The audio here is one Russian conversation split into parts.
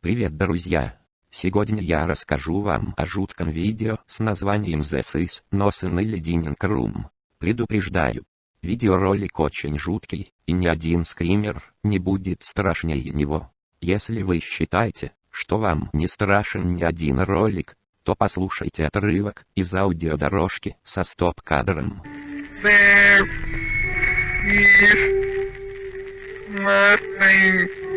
Привет, друзья! Сегодня я расскажу вам о жутком видео с названием The Sis Nosen или Dining Room. Предупреждаю, видеоролик очень жуткий, и ни один скример не будет страшнее него. Если вы считаете, что вам не страшен ни один ролик, то послушайте отрывок из аудиодорожки со стоп-кадром. There is nothing.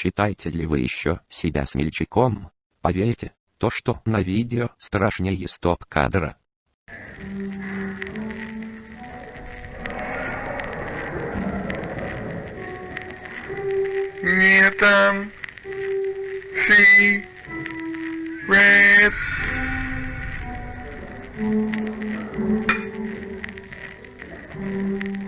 Считаете ли вы еще себя смельчаком? Поверьте, то что на видео страшнее стоп-кадра. Не там. See. Red. There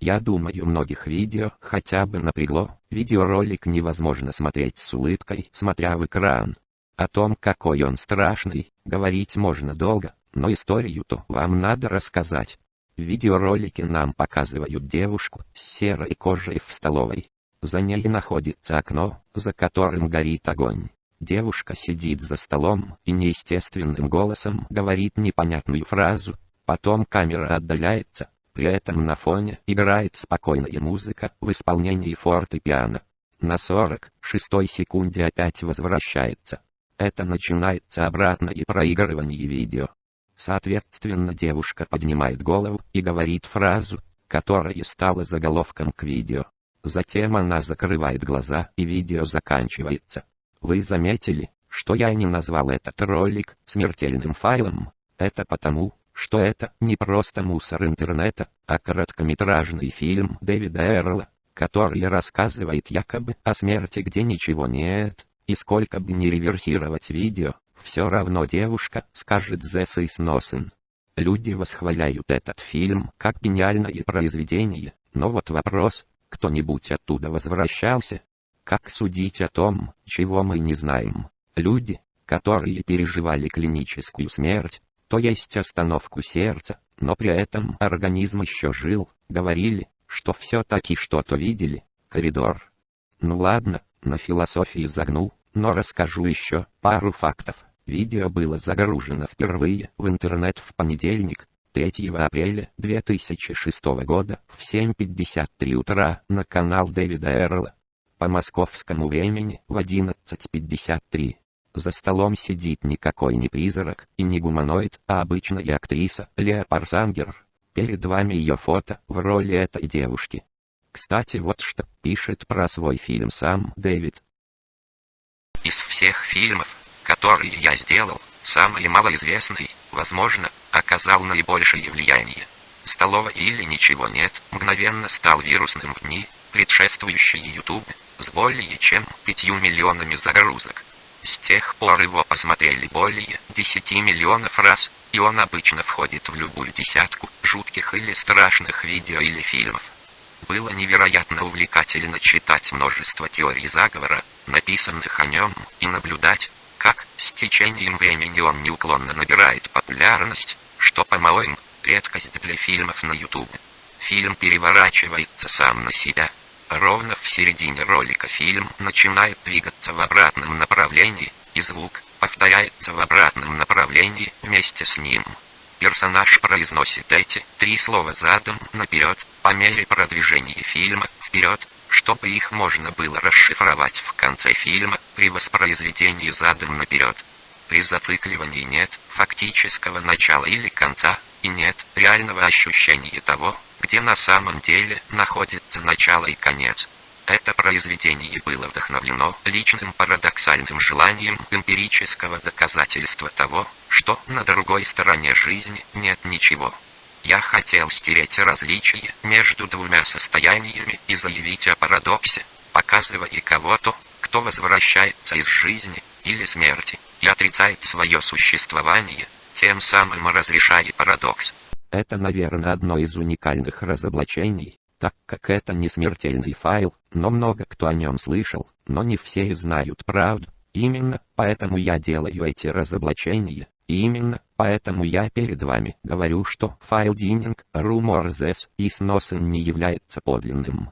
Я думаю многих видео хотя бы напрягло, видеоролик невозможно смотреть с улыбкой, смотря в экран. О том, какой он страшный, говорить можно долго, но историю-то вам надо рассказать. В видеоролике нам показывают девушку с серой кожей в столовой. За ней находится окно, за которым горит огонь. Девушка сидит за столом и неестественным голосом говорит непонятную фразу. Потом камера отдаляется, при этом на фоне играет спокойная музыка в исполнении фортепиано. На 46 секунде опять возвращается. Это начинается обратное проигрывание видео. Соответственно девушка поднимает голову и говорит фразу, которая стала заголовком к видео. Затем она закрывает глаза и видео заканчивается. Вы заметили, что я не назвал этот ролик смертельным файлом? Это потому, что это не просто мусор интернета, а короткометражный фильм Дэвида Эрла, который рассказывает якобы о смерти где ничего нет, и сколько бы ни реверсировать видео, все равно девушка скажет «The is nothing». Люди восхваляют этот фильм как гениальное произведение, но вот вопрос, кто-нибудь оттуда возвращался? Как судить о том, чего мы не знаем? Люди, которые переживали клиническую смерть, то есть остановку сердца, но при этом организм еще жил, говорили, что все-таки что-то видели, коридор. Ну ладно, на философии загнул, но расскажу еще пару фактов. Видео было загружено впервые в интернет в понедельник, 3 апреля 2006 года в 7.53 утра на канал Дэвида Эрла. По московскому времени в 11.53. За столом сидит никакой не призрак и не гуманоид, а обычная актриса Леа Парсангер. Перед вами ее фото в роли этой девушки. Кстати, вот что пишет про свой фильм сам Дэвид. Из всех фильмов, которые я сделал, самый малоизвестный, возможно, оказал наибольшее влияние. Столовая или ничего нет, мгновенно стал вирусным в дни, предшествующие YouTube, с более чем 5 миллионами загрузок. С тех пор его посмотрели более 10 миллионов раз, и он обычно входит в любую десятку жутких или страшных видео или фильмов. Было невероятно увлекательно читать множество теорий заговора, написанных о нем, и наблюдать, как с течением времени он неуклонно набирает популярность, что, по-моему, редкость для фильмов на YouTube. Фильм переворачивается сам на себя. Ровно в середине ролика фильм начинает двигаться в обратном направлении, и звук повторяется в обратном направлении вместе с ним. Персонаж произносит эти три слова задом наперед, по мере продвижения фильма вперед, чтобы их можно было расшифровать в конце фильма при воспроизведении задом наперед. При зацикливании нет фактического начала или конца, и нет реального ощущения того, где на самом деле находится начало и конец. Это произведение было вдохновлено личным парадоксальным желанием эмпирического доказательства того, что на другой стороне жизни нет ничего. Я хотел стереть различие между двумя состояниями и заявить о парадоксе, показывая кого-то, кто возвращается из жизни или смерти и отрицает свое существование, тем самым разрешая парадокс. Это, наверное, одно из уникальных разоблачений, так как это не смертельный файл, но много кто о нем слышал, но не все знают правду. Именно поэтому я делаю эти разоблачения, и именно поэтому я перед вами говорю, что файл Dining Rumors и сносен не является подлинным.